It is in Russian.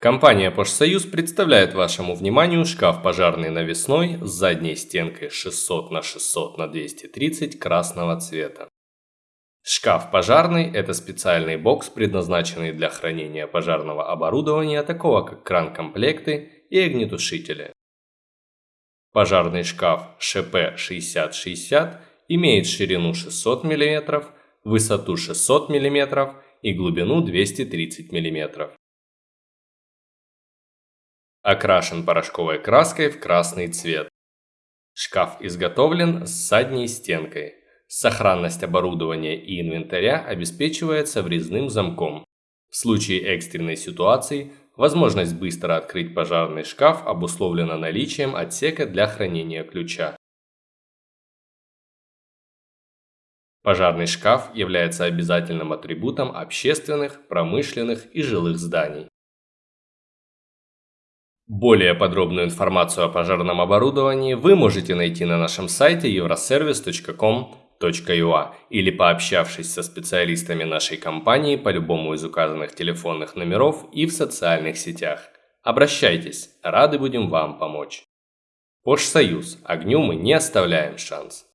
Компания «Пожсоюз» представляет вашему вниманию шкаф пожарный навесной с задней стенкой 600 на 600 на 230 красного цвета. Шкаф пожарный – это специальный бокс, предназначенный для хранения пожарного оборудования, такого как кран-комплекты и огнетушители. Пожарный шкаф ШП-6060 имеет ширину 600 мм, высоту 600 мм и глубину 230 мм. Окрашен порошковой краской в красный цвет. Шкаф изготовлен с задней стенкой. Сохранность оборудования и инвентаря обеспечивается врезным замком. В случае экстренной ситуации возможность быстро открыть пожарный шкаф обусловлена наличием отсека для хранения ключа. Пожарный шкаф является обязательным атрибутом общественных, промышленных и жилых зданий. Более подробную информацию о пожарном оборудовании вы можете найти на нашем сайте euroservice.com.ua или пообщавшись со специалистами нашей компании по любому из указанных телефонных номеров и в социальных сетях. Обращайтесь, рады будем вам помочь. Пожсоюз. Огню мы не оставляем шанс.